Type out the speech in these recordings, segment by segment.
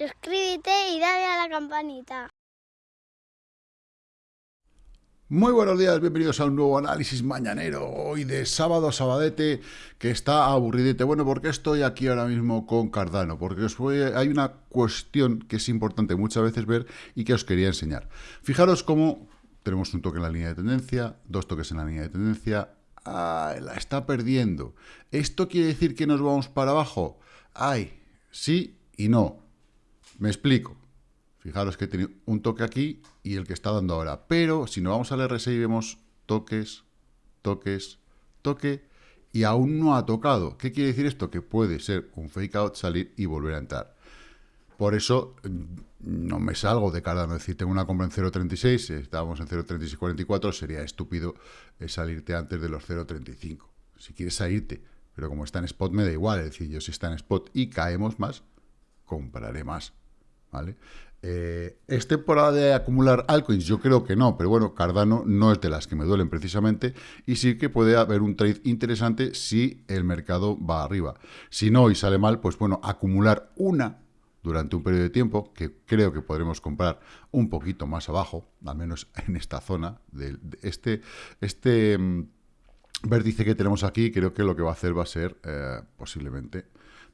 suscríbete y dale a la campanita. Muy buenos días, bienvenidos a un nuevo análisis mañanero, hoy de sábado a sabadete, que está aburridete. Bueno, ¿por qué estoy aquí ahora mismo con Cardano? Porque hay una cuestión que es importante muchas veces ver y que os quería enseñar. Fijaros cómo tenemos un toque en la línea de tendencia, dos toques en la línea de tendencia, ¡ay, la está perdiendo! ¿Esto quiere decir que nos vamos para abajo? ¡Ay, sí y no! Me explico. Fijaros que tiene un toque aquí y el que está dando ahora. Pero si nos vamos al RSI vemos toques, toques, toque y aún no ha tocado. ¿Qué quiere decir esto? Que puede ser un fake out, salir y volver a entrar. Por eso mm, no me salgo de Cardano. Es decir, tengo una compra en 0.36, si estábamos en 0.3644, sería estúpido eh, salirte antes de los 0.35. Si quieres salirte, pero como está en spot me da igual. Es decir, yo si está en spot y caemos más, compraré más. ¿Vale? Eh, ¿Es temporada de acumular altcoins? Yo creo que no, pero bueno, Cardano no es de las que me duelen precisamente y sí que puede haber un trade interesante si el mercado va arriba. Si no y sale mal, pues bueno, acumular una durante un periodo de tiempo, que creo que podremos comprar un poquito más abajo, al menos en esta zona, de, este, este mm, vértice que tenemos aquí, creo que lo que va a hacer va a ser eh, posiblemente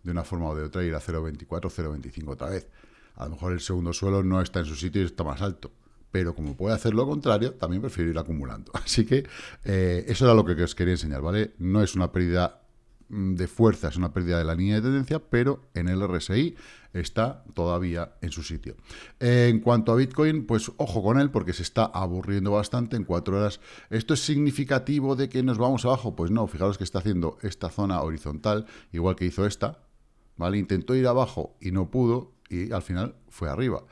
de una forma o de otra ir a 0.24, 0.25 otra vez. A lo mejor el segundo suelo no está en su sitio y está más alto. Pero como puede hacer lo contrario, también prefiero ir acumulando. Así que eh, eso era lo que os quería enseñar, ¿vale? No es una pérdida mm, de fuerza, es una pérdida de la línea de tendencia, pero en el RSI está todavía en su sitio. En cuanto a Bitcoin, pues ojo con él porque se está aburriendo bastante en cuatro horas. ¿Esto es significativo de que nos vamos abajo? Pues no, fijaros que está haciendo esta zona horizontal, igual que hizo esta, ¿vale? Intentó ir abajo y no pudo, y al final fue arriba.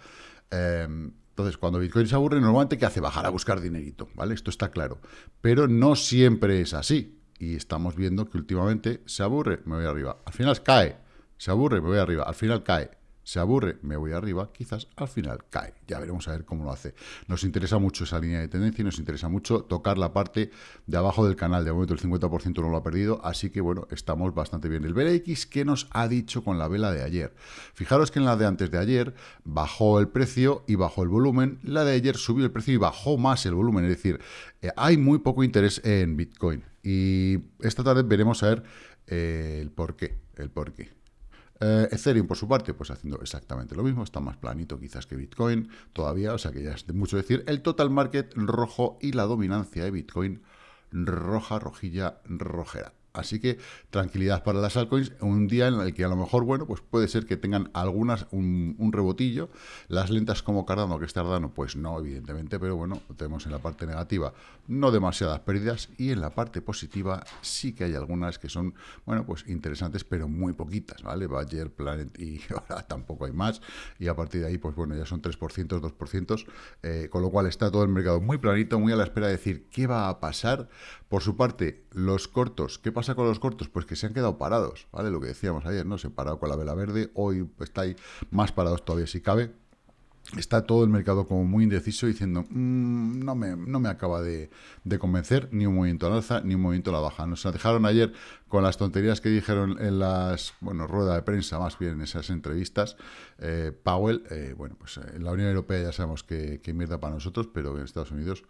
Em, entonces, cuando Bitcoin se aburre, normalmente ¿qué hace? Bajar a buscar dinerito, ¿vale? Esto está claro. Pero no siempre es así. Y estamos viendo que últimamente se aburre, me voy arriba. Al final cae, se aburre, me voy arriba. Al final cae, se aburre, me voy arriba, quizás al final cae. Ya veremos a ver cómo lo hace. Nos interesa mucho esa línea de tendencia y nos interesa mucho tocar la parte de abajo del canal. De momento el 50% no lo ha perdido, así que bueno, estamos bastante bien. El BLX, ¿qué nos ha dicho con la vela de ayer? Fijaros que en la de antes de ayer bajó el precio y bajó el volumen. La de ayer subió el precio y bajó más el volumen. Es decir, eh, hay muy poco interés en Bitcoin. Y esta tarde veremos a ver eh, el por qué. El por qué. Eh, Ethereum, por su parte, pues haciendo exactamente lo mismo, está más planito quizás que Bitcoin todavía, o sea que ya es de mucho decir. El total market rojo y la dominancia de Bitcoin roja, rojilla, rojera. Así que tranquilidad para las altcoins, un día en el que a lo mejor, bueno, pues puede ser que tengan algunas un, rebotillo. Las lentas como Cardano, que es Cardano, pues no, evidentemente, pero bueno, tenemos en la parte negativa no demasiadas pérdidas y en la parte positiva sí que hay algunas que son, bueno, pues interesantes, pero muy poquitas, ¿vale? Bayer, Planet y ahora tampoco hay más. Y a partir de ahí, pues bueno, ya son 3%, 2%, eh, con lo cual está todo el mercado muy planito, muy a la espera de decir qué va a pasar. Por su parte, los cortos, ¿qué pasa? Pasa con los cortos? Pues que se han quedado parados, ¿vale? Lo que decíamos ayer, ¿no? Se parado con la vela verde, hoy está ahí más parados todavía si cabe. Está todo el mercado como muy indeciso diciendo, mm, no, me, no me acaba de, convencer ni un movimiento al alza ni un movimiento a la baja. Nos dejaron ayer con las tonterías que dijeron en las, bueno, rueda de prensa, más bien en esas entrevistas. Eh, Powell, eh, bueno, pues en la Unión Europea ya sabemos que, mierda para nosotros, pero en Estados Unidos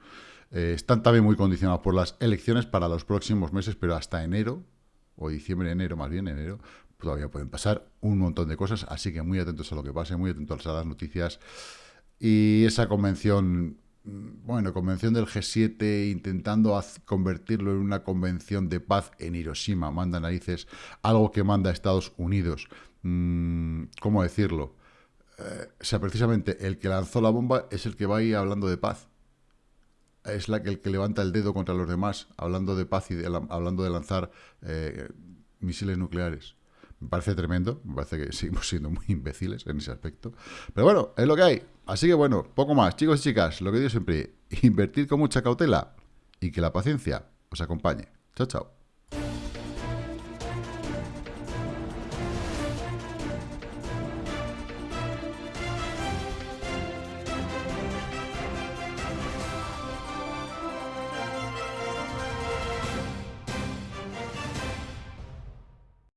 eh, están también muy condicionados por las elecciones para los próximos meses, pero hasta enero, o diciembre, enero, más bien enero, todavía pueden pasar un montón de cosas, así que muy atentos a lo que pase, muy atentos a las noticias. Y esa convención, mm, bueno, convención del G7 intentando convertirlo en una convención de paz en Hiroshima, manda narices, algo que manda Estados Unidos. Mm, ¿Cómo decirlo? Eh, o sea, precisamente el que lanzó la bomba es el que va ahí hablando de paz es la que el que levanta el dedo contra los demás, hablando de paz y hablando de lanzar eh, misiles nucleares. Me parece tremendo, me parece que seguimos siendo muy imbéciles en ese aspecto. Pero bueno, es lo que hay. Así que bueno, poco más. Chicos y chicas, lo que digo siempre, invertir con mucha cautela y que la paciencia os acompañe. Chao, chao.